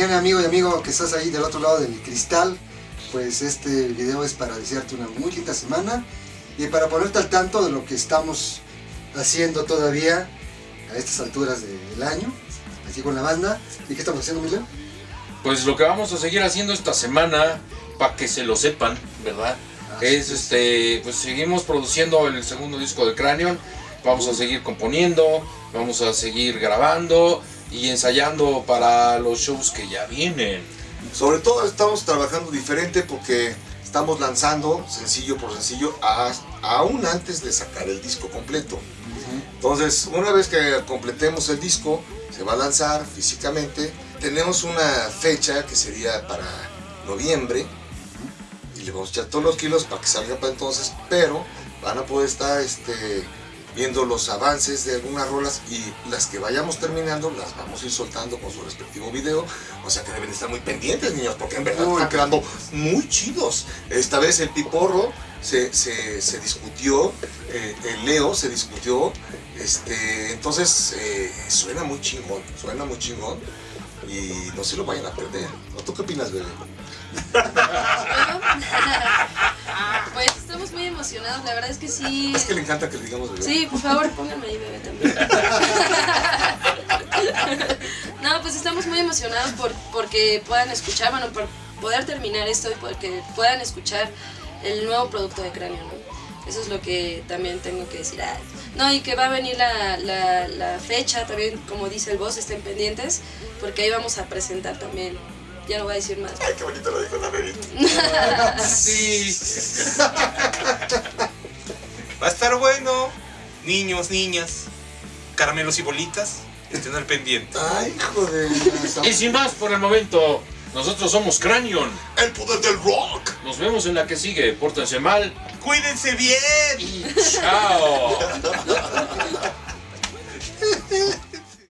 buen amigo y amigo que estás ahí del otro lado del cristal, pues este video es para desearte una muy linda semana y para ponerte al tanto de lo que estamos haciendo todavía a estas alturas del año, aquí con la banda. ¿Y qué estamos haciendo, Emilio? Pues lo que vamos a seguir haciendo esta semana, para que se lo sepan, ¿verdad? Así es este, pues seguimos produciendo el segundo disco de Cranion, vamos a seguir componiendo, vamos a seguir grabando y ensayando para los shows que ya vienen. Sobre todo estamos trabajando diferente porque estamos lanzando sencillo por sencillo a- aún antes de sacar el disco completo. Entonces, una vez que completemos el disco, se va a lanzar físicamente. Tenemos una fecha que sería para noviembre y le vamos a echar todos los kilos para que salga para entonces, pero van a poder estar este, viendo los avances de algunas rolas y las que vayamos terminando las vamos a ir soltando con su respectivo video. O sea que deben estar muy pendientes, niños, porque en verdad Uy. están quedando muy chidos. Esta vez el piporro se, se- se discutió, eh, el Leo se discutió, este, entonces eh, suena muy chingón, suena muy chingón y no se lo vayan a perder. ¿O ¿Tú qué opinas, bebé? La verdad es que sí. Es que le encanta que le digamos bebé. Sí, por favor, pónganme ahí, bebé, también. No, pues estamos muy emocionados por, porque puedan escuchar, bueno, por poder terminar esto y porque puedan escuchar el nuevo producto de Cráneo, ¿no? Eso es lo que también tengo que decir. Ah, No, y que va a venir la, la, la fecha también, como dice el boss, estén pendientes, porque ahí vamos a presentar también. Ya no voy a decir más. Ay, qué bonito lo dijo la bebé. Sí. Niños, niñas, caramelos y bolitas, estén al pendiente. Ay, hijo de... Y sin más por el momento, nosotros somos Cranion. El poder del rock. Nos vemos en la que sigue. Pórtense mal ¡Cuídense bien! y chao.